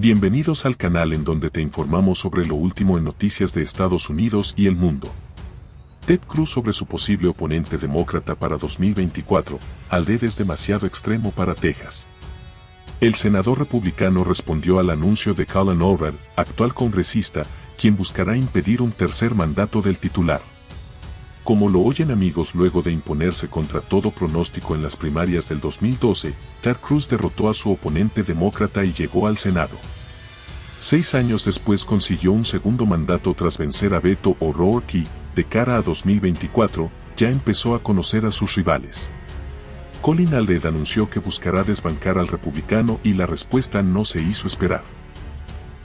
Bienvenidos al canal en donde te informamos sobre lo último en noticias de Estados Unidos y el mundo. Ted Cruz sobre su posible oponente demócrata para 2024, Alde es demasiado extremo para Texas. El senador republicano respondió al anuncio de Colin O'Reilly, actual congresista, quien buscará impedir un tercer mandato del titular. Como lo oyen amigos luego de imponerse contra todo pronóstico en las primarias del 2012, Ted Cruz derrotó a su oponente demócrata y llegó al Senado. Seis años después consiguió un segundo mandato tras vencer a Beto O'Rourke y, de cara a 2024, ya empezó a conocer a sus rivales. Colin Alded anunció que buscará desbancar al republicano y la respuesta no se hizo esperar.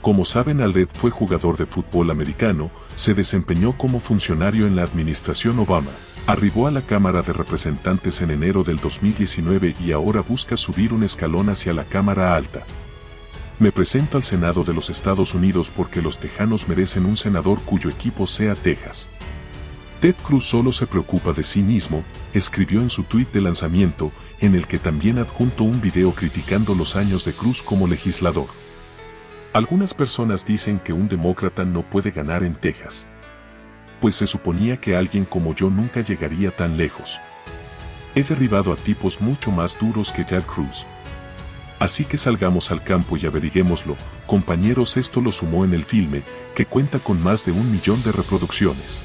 Como saben Alded fue jugador de fútbol americano, se desempeñó como funcionario en la administración Obama, arribó a la Cámara de Representantes en enero del 2019 y ahora busca subir un escalón hacia la Cámara Alta. Me presento al Senado de los Estados Unidos porque los tejanos merecen un senador cuyo equipo sea Texas. Ted Cruz solo se preocupa de sí mismo, escribió en su tuit de lanzamiento, en el que también adjunto un video criticando los años de Cruz como legislador. Algunas personas dicen que un demócrata no puede ganar en Texas. Pues se suponía que alguien como yo nunca llegaría tan lejos. He derribado a tipos mucho más duros que Ted Cruz. Así que salgamos al campo y averiguémoslo, compañeros esto lo sumó en el filme, que cuenta con más de un millón de reproducciones.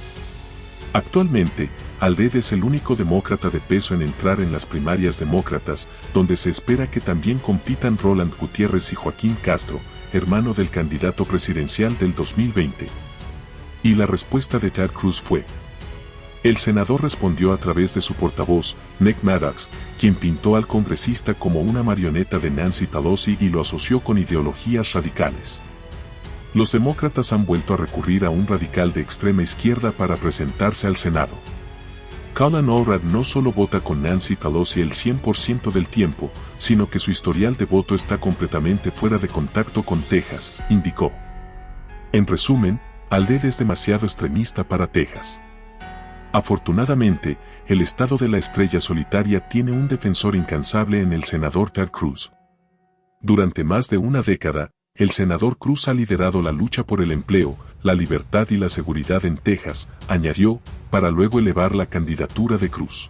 Actualmente, Alded es el único demócrata de peso en entrar en las primarias demócratas, donde se espera que también compitan Roland Gutiérrez y Joaquín Castro, hermano del candidato presidencial del 2020. Y la respuesta de Ted Cruz fue. El senador respondió a través de su portavoz, Nick Maddox, quien pintó al congresista como una marioneta de Nancy Pelosi y lo asoció con ideologías radicales. Los demócratas han vuelto a recurrir a un radical de extrema izquierda para presentarse al Senado. Colin O'Reilly no solo vota con Nancy Pelosi el 100% del tiempo, sino que su historial de voto está completamente fuera de contacto con Texas, indicó. En resumen, Alded es demasiado extremista para Texas. Afortunadamente, el estado de la estrella solitaria tiene un defensor incansable en el senador Ted Cruz. Durante más de una década, el senador Cruz ha liderado la lucha por el empleo, la libertad y la seguridad en Texas, añadió, para luego elevar la candidatura de Cruz.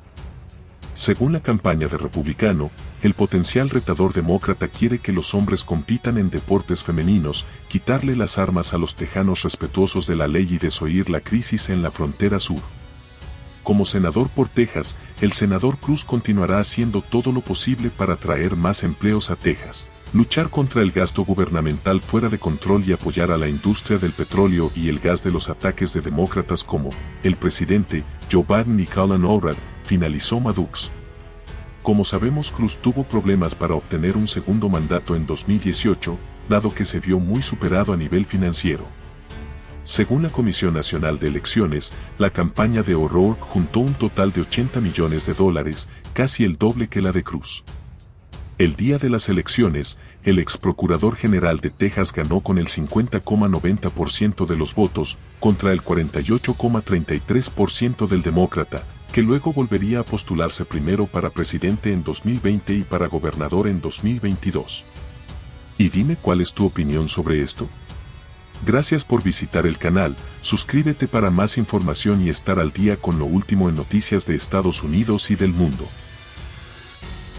Según la campaña de Republicano, el potencial retador demócrata quiere que los hombres compitan en deportes femeninos, quitarle las armas a los tejanos respetuosos de la ley y desoír la crisis en la frontera sur. Como senador por Texas, el senador Cruz continuará haciendo todo lo posible para traer más empleos a Texas luchar contra el gasto gubernamental fuera de control y apoyar a la industria del petróleo y el gas de los ataques de demócratas como el presidente Joe Biden y Colin O'Reilly, finalizó Maddox. Como sabemos Cruz tuvo problemas para obtener un segundo mandato en 2018, dado que se vio muy superado a nivel financiero. Según la Comisión Nacional de Elecciones, la campaña de O'Rourke juntó un total de 80 millones de dólares, casi el doble que la de Cruz. El día de las elecciones, el ex procurador general de Texas ganó con el 50,90% de los votos, contra el 48,33% del demócrata, que luego volvería a postularse primero para presidente en 2020 y para gobernador en 2022. Y dime cuál es tu opinión sobre esto. Gracias por visitar el canal, suscríbete para más información y estar al día con lo último en noticias de Estados Unidos y del mundo.